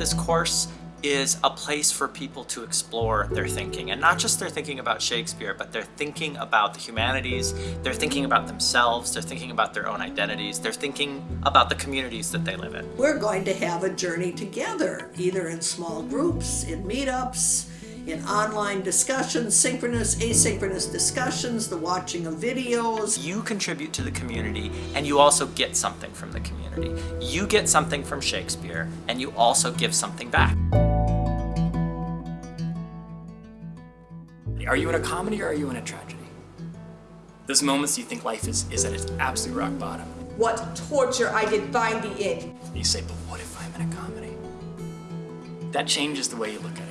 this course is a place for people to explore their thinking. And not just their thinking about Shakespeare, but they're thinking about the humanities, they're thinking about themselves, they're thinking about their own identities, they're thinking about the communities that they live in. We're going to have a journey together, either in small groups, in meetups, in online discussions, synchronous, asynchronous discussions, the watching of videos. You contribute to the community and you also get something from the community. You get something from Shakespeare and you also give something back. Are you in a comedy or are you in a tragedy? Those moments you think life is, is at its absolute rock bottom. What torture I did find thee in. You say, but what if I'm in a comedy? That changes the way you look at it.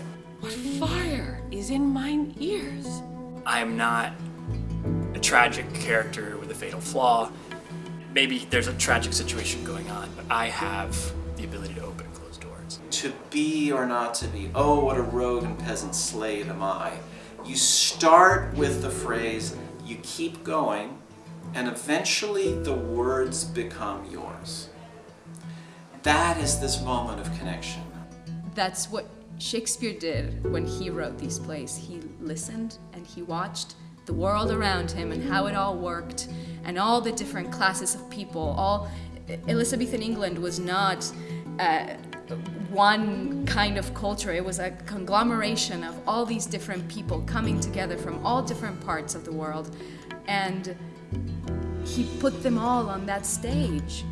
What fire is in mine ears? I am not a tragic character with a fatal flaw. Maybe there's a tragic situation going on, but I have the ability to open and close doors. To be or not to be, oh, what a rogue and peasant slave am I. You start with the phrase, you keep going, and eventually the words become yours. That is this moment of connection. That's what Shakespeare did when he wrote these plays. He listened and he watched the world around him and how it all worked and all the different classes of people. All Elizabethan England was not uh, one kind of culture. It was a conglomeration of all these different people coming together from all different parts of the world. And he put them all on that stage.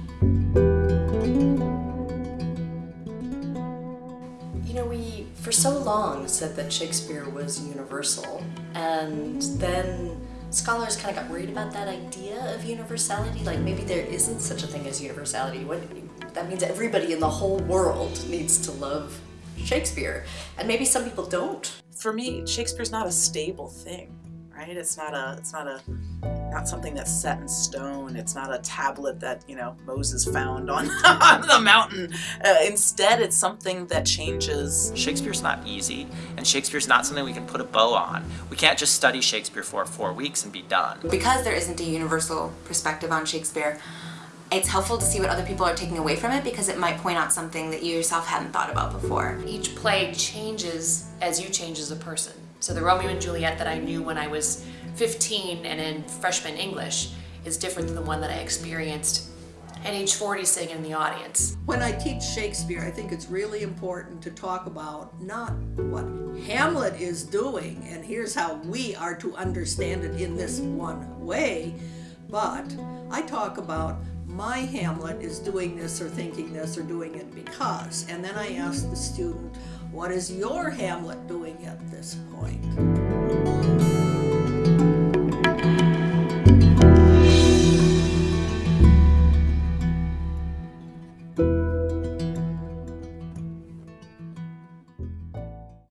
Know, we for so long said that Shakespeare was universal, and then scholars kind of got worried about that idea of universality. Like maybe there isn't such a thing as universality. What that means everybody in the whole world needs to love Shakespeare, and maybe some people don't. For me, Shakespeare's not a stable thing, right? It's not a it's not a not something that's set in stone. It's not a tablet that, you know, Moses found on, on the mountain. Uh, instead, it's something that changes. Shakespeare's not easy, and Shakespeare's not something we can put a bow on. We can't just study Shakespeare for four weeks and be done. Because there isn't a universal perspective on Shakespeare, it's helpful to see what other people are taking away from it because it might point out something that you yourself hadn't thought about before. Each play changes as you change as a person. So the Romeo and Juliet that I knew when I was 15 and in freshman English is different than the one that I experienced at age 40 sitting in the audience. When I teach Shakespeare, I think it's really important to talk about not what Hamlet is doing, and here's how we are to understand it in this one way, but I talk about my Hamlet is doing this or thinking this or doing it because, and then I ask the student, what is your Hamlet doing at this point?